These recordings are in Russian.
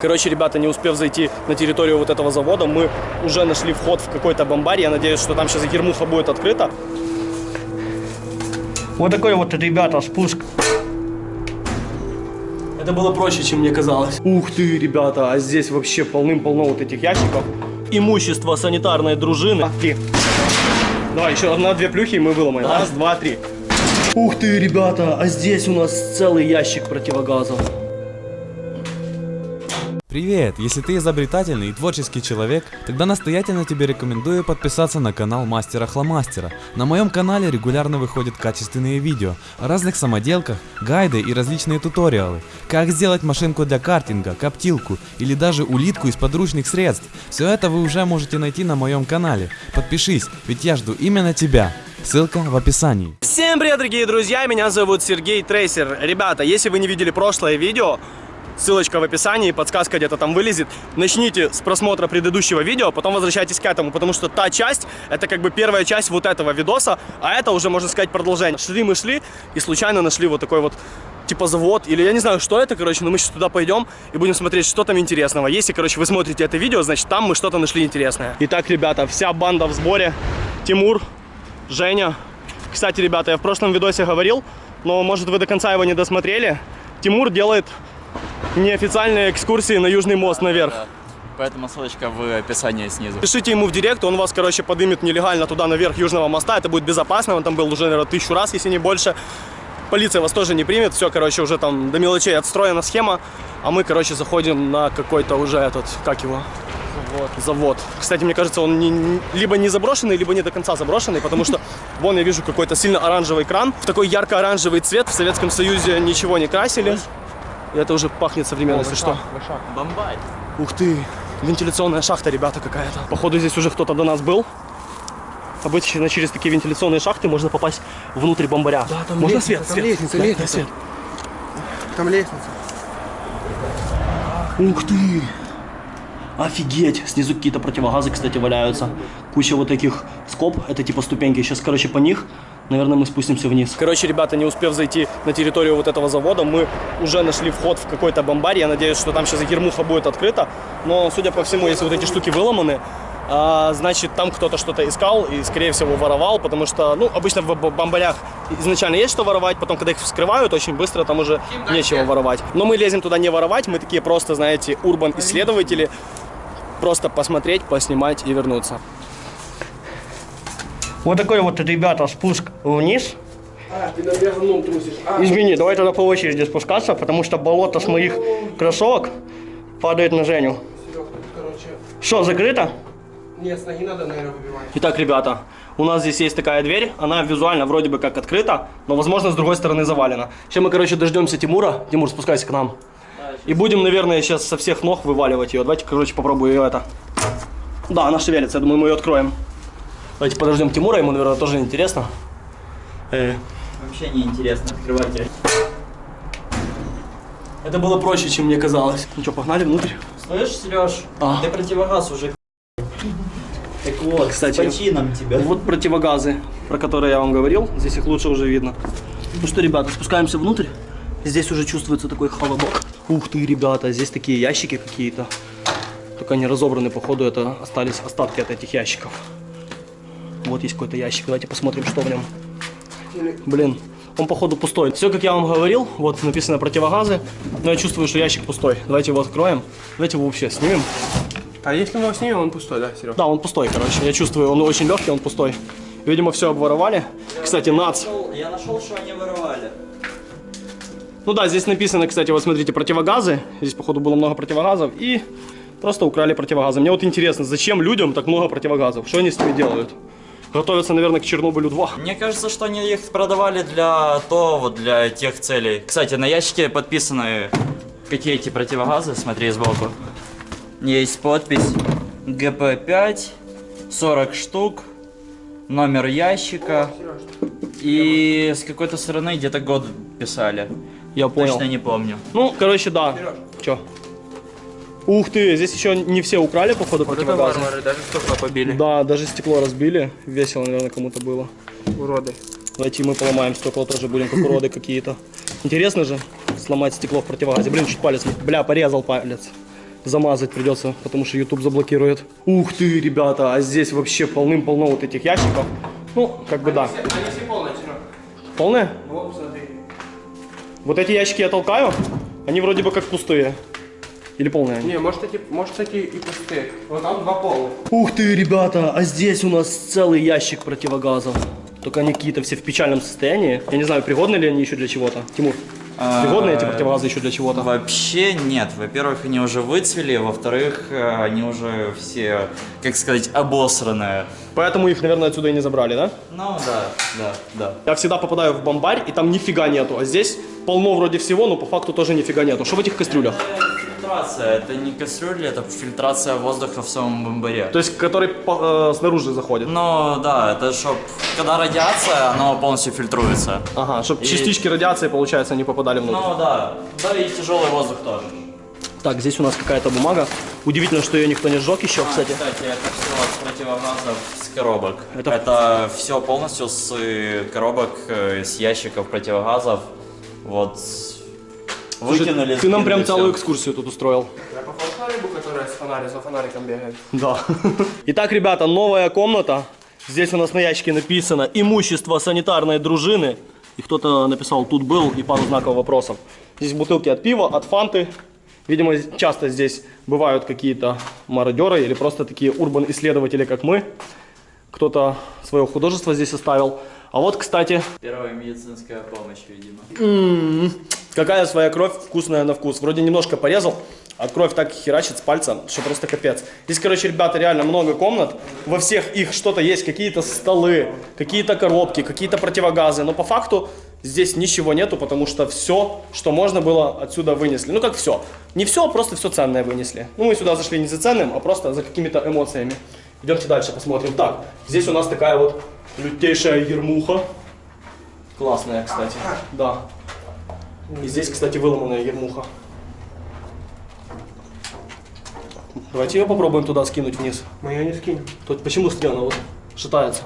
Короче, ребята, не успев зайти на территорию вот этого завода, мы уже нашли вход в какой-то бомбарь. Я надеюсь, что там сейчас гермуха будет открыта. Вот такой вот, ребята, спуск. Это было проще, чем мне казалось. Ух ты, ребята, а здесь вообще полным-полно вот этих ящиков. Имущество санитарной дружины. А, три. Давай, еще одна-две плюхи, и мы выломаем. Раз, два, три. Ух ты, ребята, а здесь у нас целый ящик противогазов. Привет! Если ты изобретательный и творческий человек, тогда настоятельно тебе рекомендую подписаться на канал Мастера Хломастера. На моем канале регулярно выходят качественные видео о разных самоделках, гайды и различные туториалы. Как сделать машинку для картинга, коптилку или даже улитку из подручных средств. Все это вы уже можете найти на моем канале. Подпишись, ведь я жду именно тебя. Ссылка в описании. Всем привет, дорогие друзья, меня зовут Сергей Трейсер. Ребята, если вы не видели прошлое видео, ссылочка в описании, подсказка где-то там вылезет. Начните с просмотра предыдущего видео, потом возвращайтесь к этому, потому что та часть, это как бы первая часть вот этого видоса, а это уже, можно сказать, продолжение. Шли мы шли и случайно нашли вот такой вот типа завод, или я не знаю, что это, короче, но мы сейчас туда пойдем и будем смотреть, что там интересного. Если, короче, вы смотрите это видео, значит, там мы что-то нашли интересное. Итак, ребята, вся банда в сборе. Тимур, Женя. Кстати, ребята, я в прошлом видосе говорил, но, может, вы до конца его не досмотрели. Тимур делает неофициальные экскурсии на Южный мост наверх. Да. Поэтому ссылочка в описании снизу. Пишите ему в директ, он вас, короче, подымет нелегально туда наверх Южного моста. Это будет безопасно, он там был уже, наверное, тысячу раз, если не больше. Полиция вас тоже не примет, все, короче, уже там до мелочей отстроена схема. А мы, короче, заходим на какой-то уже этот, как его? Завод. Завод. Кстати, мне кажется, он не, либо не заброшенный, либо не до конца заброшенный, потому что вон я вижу какой-то сильно оранжевый кран. В такой ярко-оранжевый цвет в Советском Союзе ничего не красили. И это уже пахнет современностью, что? Бомбай. Ух ты, вентиляционная шахта, ребята, какая-то. Походу, здесь уже кто-то до нас был. Обычно через такие вентиляционные шахты можно попасть внутрь бомбаря. Да, там можно лестница, свет? там свет? лестница, Да, лестница. свет. Там лестница. Ух ты! Офигеть! Снизу какие-то противогазы, кстати, валяются. Куча вот таких скоб, это типа ступеньки. Сейчас, короче, по них, наверное, мы спустимся вниз. Короче, ребята, не успев зайти на территорию вот этого завода, мы уже нашли вход в какой-то бомбарь. Я надеюсь, что там сейчас гермуха будет открыта. Но, судя по всему, если вот эти штуки выломаны, а, значит, там кто-то что-то искал и, скорее всего, воровал, потому что, ну, обычно в бомбарях изначально есть что воровать, потом, когда их вскрывают, очень быстро там уже нечего воровать. Но мы лезем туда не воровать, мы такие просто, знаете, урбан-исследователи, просто посмотреть, поснимать и вернуться. Вот такой вот, ребята, спуск вниз. А, ты на говном трусишь. А, Извини, давай тогда по очереди спускаться, потому что болото с моих кроссовок падает на Женю. Короче, Что, закрыто? нет, с ноги надо, наверное, выбивать. Итак, ребята, у нас здесь есть такая дверь, она визуально вроде бы как открыта, но, возможно, с другой стороны завалена. Сейчас мы, короче, дождемся Тимура. Тимур, спускайся к нам. И будем, наверное, сейчас со всех ног вываливать ее. Давайте, короче, попробую ее это. Да, она шевелится, я думаю, мы ее откроем. Давайте подождем Тимура, ему, наверное, тоже интересно. Э, Вообще не интересно открывать. Это было проще, чем мне казалось. Ну что, погнали внутрь? Слышь, Сереж, А. ты противогаз уже Так вот, Кстати, с почином тебя. Вот противогазы, про которые я вам говорил. Здесь их лучше уже видно. Ну что, ребята, спускаемся внутрь. Здесь уже чувствуется такой холодок. Ух ты, ребята, здесь такие ящики какие-то. Только они разобраны, походу, это остались остатки от этих ящиков. Вот есть какой-то ящик. Давайте посмотрим, что в нем. Блин, он походу пустой. Все, как я вам говорил, вот написано противогазы, но я чувствую, что ящик пустой. Давайте его откроем. Давайте его вообще снимем. А если мы его снимем, он пустой, да, Серег? Да, он пустой, короче. Я чувствую, он очень легкий, он пустой. Видимо, все обворовали. Кстати, нац. Я нашел, что они воровали. Ну да, здесь написано, кстати, вот смотрите, противогазы. Здесь, походу, было много противогазов. И просто украли противогазы. Мне вот интересно, зачем людям так много противогазов? Что они с ними делают? Готовятся, наверное, к Чернобылю 2. Мне кажется, что они их продавали для того, для тех целей. Кстати, на ящике подписаны какие эти противогазы, смотри сбоку. Есть подпись ГП-5, 40 штук, номер ящика и с какой-то стороны где-то год писали. Я понял. Точно не помню. Ну, короче, да. Че? Ух ты, здесь еще не все украли, походу, Вот это противогазы. варвары, даже стекла побили. Да, даже стекло разбили. Весело, наверное, кому-то было. Уроды. Давайте мы поломаем стекла тоже будем, как уроды какие-то. Интересно же сломать стекло в противогазе. Блин, чуть палец, бля, порезал палец. замазать придется, потому что YouTube заблокирует. Ух ты, ребята, а здесь вообще полным-полно вот этих ящиков. Ну, как бы да. Они все полные, Серег. Полное? Вот, смотри. Вот эти ящики я толкаю, они вроде бы как пустые. Или полные они? Не, может эти, может эти и пустые. Вот там два полных. Ух ты, ребята, а здесь у нас целый ящик противогазов. Только они какие-то все в печальном состоянии. Я не знаю, пригодны ли они еще для чего-то. Тимур, пригодны эти противогазы еще для чего-то? Вообще нет. Во-первых, они уже выцвели, во-вторых, э, они уже все, как сказать, обосранные. Поэтому их, наверное, отсюда и не забрали, да? Ну да, да, да. Я всегда попадаю в бомбарь, и там нифига нету. А здесь полно вроде всего, но по факту тоже нифига нету. Что в этих кастрюлях? Это фильтрация, это не кастрюли, это фильтрация воздуха в самом бомбаре. То есть, который по- э, снаружи заходит. Ну да, это чтоб, когда радиация, оно полностью фильтруется. Ага, чтобы И- частички радиации, получается, не попадали внутрь. Ну да, да и тяжелый воздух тоже. Так, здесь у нас какая-то бумага. Удивительно, что ее никто не сжег еще, кстати. А, Кстати, это все с противогазов с коробок. Это- Это, все полностью с э, коробок, э, с ящиков противогазов. Вот. Выкинули. Ты нам прям целую экскурсию тут устроил. Я похож на рыбу, которая с фонариком, за фонариком бегает. Да. Итак, ребята, новая комната. Здесь у нас на ящике написано «Имущество санитарной дружины». И кто-то написал «Тут был» и пару знаков вопросов. Здесь бутылки от пива, от фанты. Видимо, часто здесь бывают какие-то мародеры или просто такие урбан-исследователи, как мы. Кто-то свое художество здесь оставил. А вот, кстати, Первая медицинская помощь, видимо. М, Какая своя кровь вкусная на вкус. Вроде немножко порезал, а кровь так херачит с пальца, что просто капец. Здесь, короче, ребята, реально много комнат. Во всех их что-то есть, какие-то столы, какие-то коробки, какие-то противогазы. Но по факту здесь ничего нету, потому что все, что можно было, отсюда вынесли. Ну как все. Не все, а просто все ценное вынесли. Ну мы сюда зашли не за ценным, а просто за какими-то эмоциями. Идемте дальше посмотрим. Так, здесь у нас такая вот лютейшая ермуха. Классная, кстати. Да. И здесь, кстати, выломанная ермуха. Давайте ее попробуем туда скинуть вниз. Мы ее не скинем. Тут почему скинута вот шатается?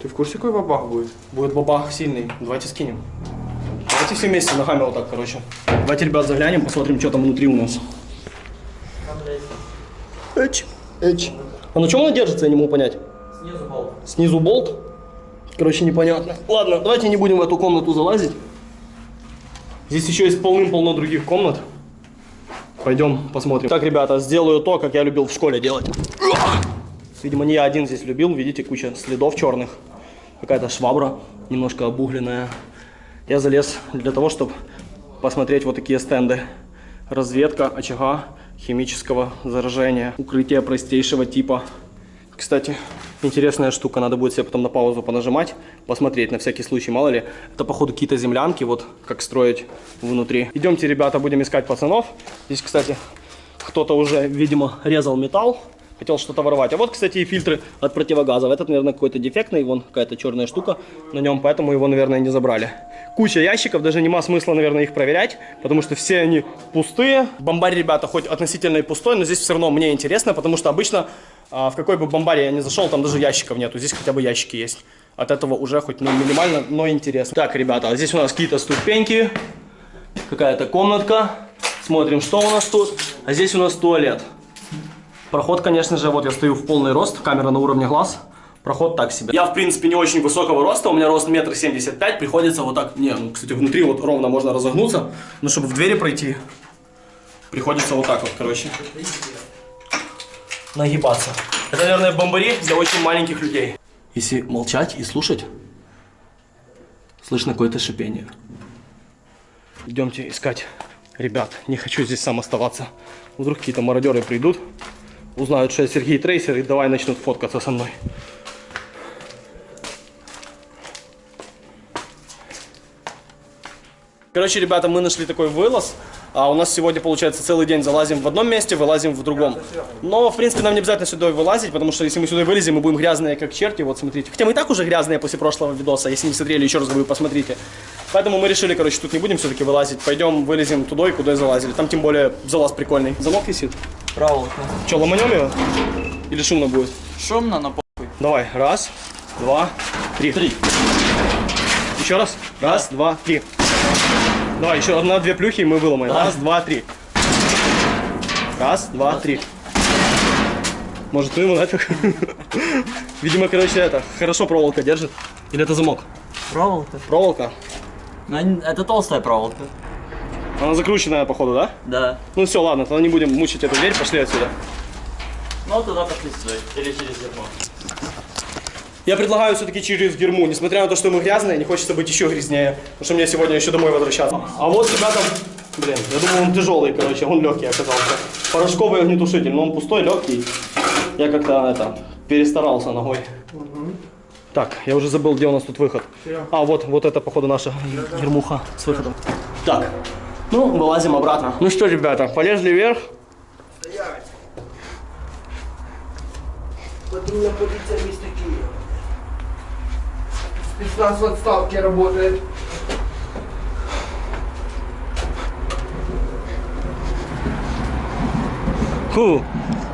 Ты в курсе, какой бабах будет? Будет бабах сильный. Давайте скинем. Давайте все вместе ногами вот так, короче. Давайте, ребят, заглянем, посмотрим, что там внутри у нас. Эч, эч. А на чем она держится, я не могу понять. Снизу болт. Снизу болт. Короче, непонятно. Ладно, давайте не будем в эту комнату залазить. Здесь еще есть полным-полно других комнат. Пойдем посмотрим. Так, ребята, сделаю то, как я любил в школе делать. Видимо, не я один здесь любил. Видите, куча следов черных. Какая-то швабра, немножко обугленная. Я залез для того, чтобы посмотреть вот такие стенды. Разведка очага химического заражения. Укрытие простейшего типа. Кстати, интересная штука, надо будет себе потом на паузу понажимать, посмотреть на всякий случай, мало ли. Это, походу, какие-то землянки, вот как строить внутри. Идемте, ребята, будем искать пацанов. Здесь, кстати, кто-то уже, видимо, резал металл, хотел что-то воровать. А вот, кстати, и фильтры от противогазов. Этот, наверное, какой-то дефектный, вон какая-то черная штука на нем, поэтому его, наверное, не забрали. Куча ящиков, даже нема смысла, наверное, их проверять, потому что все они пустые. Бомбарь, ребята, хоть относительно и пустой, но здесь все равно мне интересно, потому что обычно в какой бы бомбаре я ни зашел, там даже ящиков нету. Здесь хотя бы ящики есть. От этого уже хоть ну, минимально, но интересно. Так, ребята, а здесь у нас какие-то ступеньки, какая-то комнатка. Смотрим, что у нас тут. А здесь у нас туалет. Проход, конечно же, вот я стою в полный рост, камера на уровне глаз. Проход так себе. Я, в принципе, не очень высокого роста, у меня рост метр семьдесят пять, приходится вот так, не, ну, кстати, внутри вот ровно можно разогнуться, но чтобы в двери пройти, приходится вот так вот, короче, нагибаться. Это, наверное, бомбари для очень маленьких людей. Если молчать и слушать, слышно какое-то шипение. Идемте искать ребят. Не хочу здесь сам оставаться. Вдруг какие-то мародеры придут, узнают, что я Сергей Трейсер, и давай начнут фоткаться со мной. Короче, ребята, мы нашли такой вылаз. А у нас сегодня, получается, целый день залазим в одном месте, вылазим в другом. Но, в принципе, нам не обязательно сюда вылазить, потому что если мы сюда вылезем, мы будем грязные, как черти. Вот, смотрите. Хотя мы и так уже грязные после прошлого видоса. Если не смотрели, еще раз говорю, посмотрите. Поэтому мы решили, короче, тут не будем все-таки вылазить. Пойдем вылезем туда и куда и залазили. Там, тем более, залаз прикольный. Замок висит. Проволока. Че, ломанем его? Или шумно будет? Шумно, но похуй. Давай, раз, два, три. Три. Еще раз. Раз, два, три. Давай, еще одна, две плюхи, и мы выломаем. Раз, два, три. Раз, два, три. Может, ну ему нафиг. Видимо, короче, это, хорошо проволока держит. Или это замок? Проволока. Проволока. Ну, они- это толстая проволока. Она закрученная, походу, да? Да. Ну все, ладно, тогда не будем мучить эту дверь, пошли отсюда. Ну, туда пошли сюда. Или через зерно. Я предлагаю все-таки через герму, несмотря на то, что мы грязные, не хочется быть еще грязнее, потому что мне сегодня еще домой возвращаться. А вот ребята, блин, я думал он тяжелый, короче, он легкий оказался. Порошковый огнетушитель, но он пустой, легкий. Я как-то это перестарался ногой. Так, я уже забыл, где у нас тут выход. А, вот, вот это, походу, наша гермуха с выходом. Так, ну, вылазим обратно. Ну что, ребята, полезли вверх. Патрульная полиция места Киева. Спецназ в отставке работает. Фу,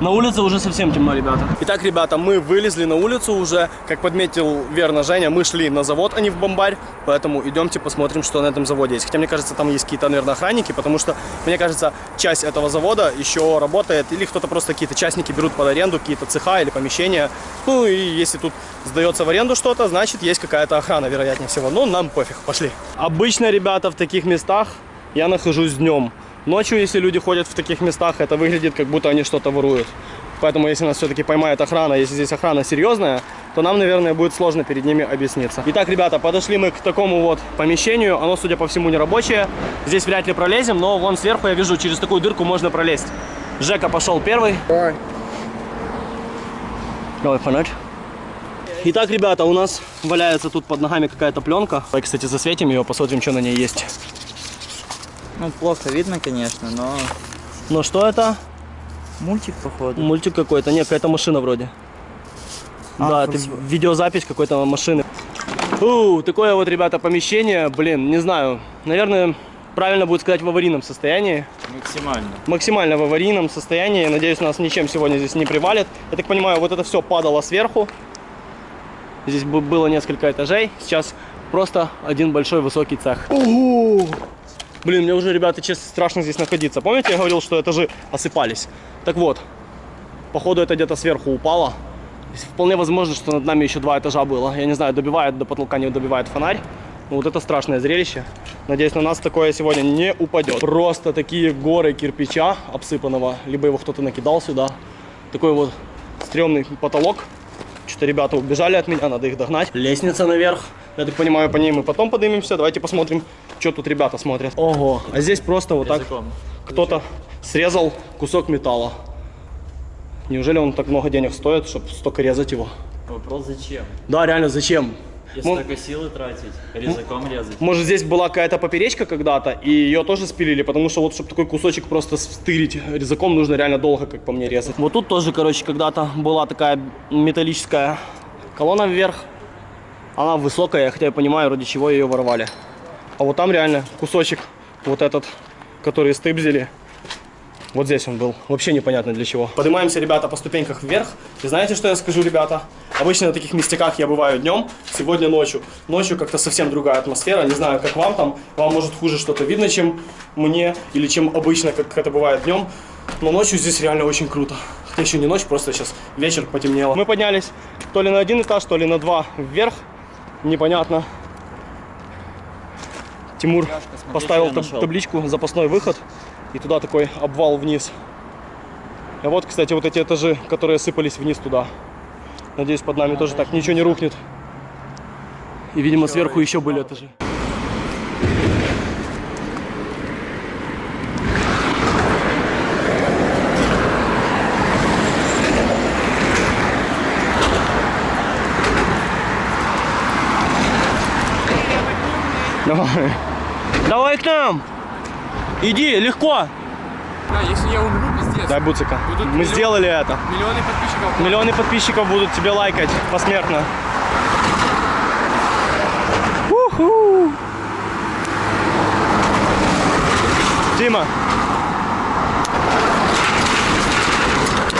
на улице уже совсем темно, ребята. Итак, ребята, мы вылезли на улицу уже. Как подметил верно Женя, мы шли на завод, а не в бомбарь. Поэтому идемте посмотрим, что на этом заводе есть. Хотя, мне кажется, там есть какие-то, наверное, охранники, потому что, мне кажется, часть этого завода еще работает. Или кто-то просто какие-то частники берут под аренду, какие-то цеха или помещения. Ну, и если тут сдается в аренду что-то, значит, есть какая-то охрана, вероятнее всего. Ну, нам пофиг, пошли. Обычно, ребята, в таких местах я нахожусь днем. Ночью, если люди ходят в таких местах, это выглядит, как будто они что-то воруют. Поэтому, если нас все-таки поймает охрана, если здесь охрана серьезная, то нам, наверное, будет сложно перед ними объясниться. Итак, ребята, подошли мы к такому вот помещению. Оно, судя по всему, не рабочее. Здесь вряд ли пролезем, но вон сверху я вижу, через такую дырку можно пролезть. Жека пошел первый. Давай. Давай фонарь. Итак, ребята, у нас валяется тут под ногами какая-то пленка. Давай, кстати, засветим ее, посмотрим, что на ней есть. Ну, плохо видно, конечно, но... Ну что это? Мультик, походу. Мультик какой-то, нет, какая-то машина вроде. да, это красиво. видеозапись какой-то машины. У, такое вот, ребята, помещение, блин, не знаю, наверное, правильно будет сказать в аварийном состоянии. Максимально. Максимально в аварийном состоянии, надеюсь, нас ничем сегодня здесь не привалит. Я так понимаю, вот это все падало сверху. Здесь было несколько этажей, сейчас просто один большой высокий цех. Ого! Блин, мне уже, ребята, честно, страшно здесь находиться. Помните, я говорил, что этажи осыпались? Так вот, походу это где-то сверху упало. Вполне возможно, что над нами еще два этажа было. Я не знаю, добивает до потолка, не добивает фонарь. Ну, вот это страшное зрелище. Надеюсь, на нас такое сегодня не упадет. Просто такие горы кирпича обсыпанного. Либо его кто-то накидал сюда. Такой вот стрёмный потолок. Что-то ребята убежали от меня, надо их догнать. Лестница наверх. Я так понимаю, по ней мы потом поднимемся. Давайте посмотрим, что тут ребята смотрят. Ого, а здесь просто вот так кто-то срезал кусок металла. Неужели он так много денег стоит, чтобы столько резать его? Вопрос зачем? Да, реально, зачем? Если Мо- только силы тратить, резаком резать. Может, здесь была какая-то поперечка когда-то, и ее тоже спилили, потому что вот, чтобы такой кусочек просто стырить резаком, нужно реально долго, как по мне, резать. Вот тут тоже, короче, когда-то была такая металлическая колонна вверх. Она высокая, хотя я понимаю, ради чего ее воровали. А вот там реально кусочек, вот этот, который стыбзили, вот здесь он был. Вообще непонятно для чего. Поднимаемся, ребята, по ступеньках вверх. И знаете, что я скажу, ребята? Обычно на таких местяках я бываю днем, сегодня ночью. Ночью как-то совсем другая атмосфера. Не знаю, как вам там. Вам может хуже что-то видно, чем мне, или чем обычно, как это бывает днем. Но ночью здесь реально очень круто. Хотя еще не ночь, просто сейчас вечер потемнело. Мы поднялись то ли на один этаж, то ли на два вверх. Непонятно. Тимур поставил что я таб- табличку «Запасной выход». И туда такой обвал вниз. А вот, кстати, вот эти этажи, которые сыпались вниз туда. Надеюсь, под нами тоже так ничего не рухнет. И, видимо, сверху еще были этажи. Давай. Давай к нам. Иди, легко. Да, если я умру, пиздец. Дай буцика. Будут Мы миллион- сделали это. Миллионы подписчиков. Миллионы подписчиков будут тебе лайкать посмертно. Уху. Тима,